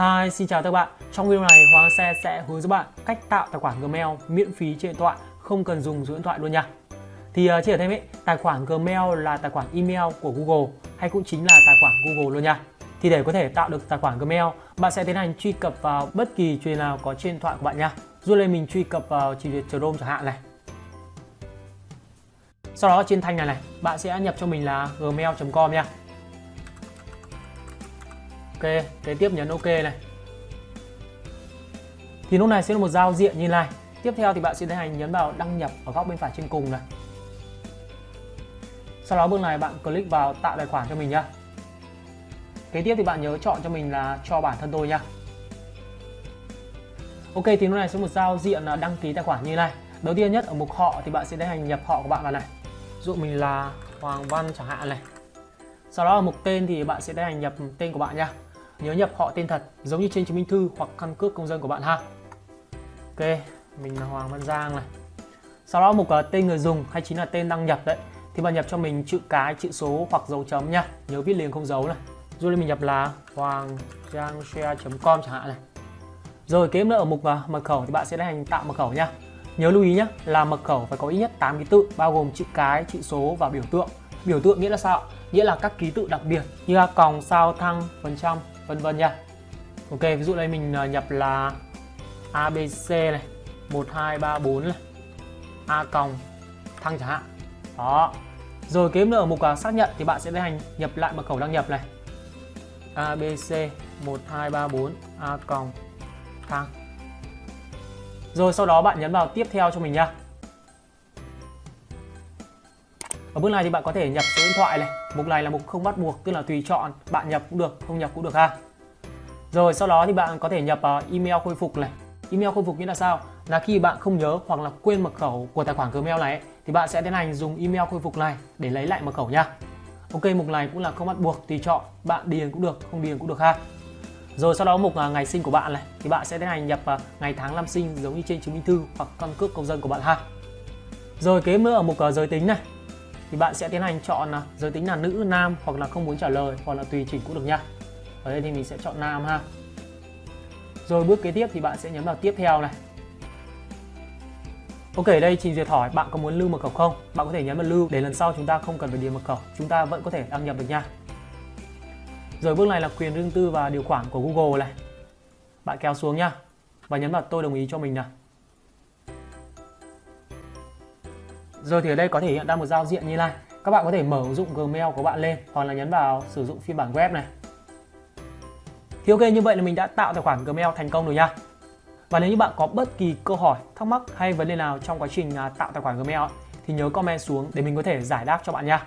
Hi, xin chào các bạn. Trong video này Hoàng Xe sẽ hướng dẫn bạn cách tạo tài khoản Gmail miễn phí trên điện thoại, không cần dùng số điện thoại luôn nha. Thì uh, chỉ ở thêm ấy, tài khoản Gmail là tài khoản email của Google hay cũng chính là tài khoản Google luôn nha. Thì để có thể tạo được tài khoản Gmail, bạn sẽ tiến hành truy cập vào bất kỳ truyền nào có trên điện thoại của bạn nha. Dù lên mình truy cập vào trình duyệt Chrome chẳng hạn này. Sau đó trên thanh này này, bạn sẽ nhập cho mình là gmail.com nha. Ok, kế tiếp nhấn ok này. Thì lúc này sẽ là một giao diện như này. Tiếp theo thì bạn sẽ tiến hành nhấn vào đăng nhập ở góc bên phải trên cùng này. Sau đó bước này bạn click vào tạo tài khoản cho mình nhá. Kế tiếp thì bạn nhớ chọn cho mình là cho bản thân tôi nhá. Ok thì lúc này sẽ một giao diện là đăng ký tài khoản như này. Đầu tiên nhất ở mục họ thì bạn sẽ tiến hành nhập họ của bạn vào này. Dụ mình là Hoàng Văn chẳng hạn này. Sau đó ở mục tên thì bạn sẽ tiến hành nhập tên của bạn nhá. Nhớ nhập họ tên thật giống như trên chứng minh thư hoặc căn cước công dân của bạn ha. Ok, mình là Hoàng Văn Giang này. Sau đó mục uh, tên người dùng hay chính là tên đăng nhập đấy thì bạn nhập cho mình chữ cái, chữ số hoặc dấu chấm nha. Nhớ viết liền không dấu này. Rồi mình nhập là hoàng giang com chẳng hạn này. Rồi kế nữa ở mục uh, mật khẩu thì bạn sẽ tiến hành tạo mật khẩu nha. Nhớ lưu ý nhé là mật khẩu phải có ít nhất 8 ký tự bao gồm chữ cái, chữ số và biểu tượng. Biểu tượng nghĩa là sao? Nghĩa là các ký tự đặc biệt như là còng, sao, thăng, phần trăm, vân vân nha. Ok, ví dụ đây mình à, nhập là ABC này, 1234 này, A còng, thăng chẳng hạn. Đó. Rồi kiếm nữa ở mục xác nhận thì bạn sẽ tiến hành nhập lại mật khẩu đăng nhập này. ABC 1234 A còng thăng. Rồi sau đó bạn nhấn vào tiếp theo cho mình nha. Ở bước này thì bạn có thể nhập số điện thoại này. Mục này là mục không bắt buộc, tức là tùy chọn, bạn nhập cũng được, không nhập cũng được ha. Rồi sau đó thì bạn có thể nhập ờ, email khôi phục này. Email khôi phục nghĩa là sao? Là khi bạn không nhớ hoặc là quên mật khẩu của tài khoản Gmail này thì bạn sẽ tiến hành dùng email khôi phục này để lấy lại mật khẩu nha. Ok, mục này cũng là không bắt buộc, tùy chọn, bạn điền cũng được, không điền cũng được ha. Rồi sau đó mục ờ, ngày sinh của bạn này thì bạn sẽ tiến hành nhập ờ, ngày tháng năm sinh giống như trên chứng minh thư hoặc căn cước công dân của bạn ha. Rồi kế nữa ở mục giới tính này thì bạn sẽ tiến hành chọn là giới tính là nữ, nam hoặc là không muốn trả lời hoặc là tùy chỉnh cũng được nha. Ở đây thì mình sẽ chọn nam ha. Rồi bước kế tiếp thì bạn sẽ nhấn vào tiếp theo này. Ok, đây trình duyệt hỏi bạn có muốn lưu mật khẩu không? Bạn có thể nhấn vào lưu để lần sau chúng ta không cần phải điền mật khẩu, chúng ta vẫn có thể đăng nhập được nha. Rồi bước này là quyền riêng tư và điều khoản của Google này. Bạn kéo xuống nhá và nhấn vào tôi đồng ý cho mình nào. Rồi thì ở đây có thể hiện ra một giao diện như này. Các bạn có thể mở ứng dụng Gmail của bạn lên hoặc là nhấn vào sử dụng phiên bản web này. Thì ok như vậy là mình đã tạo tài khoản Gmail thành công rồi nha. Và nếu như bạn có bất kỳ câu hỏi, thắc mắc hay vấn đề nào trong quá trình à, tạo tài khoản Gmail thì nhớ comment xuống để mình có thể giải đáp cho bạn nha.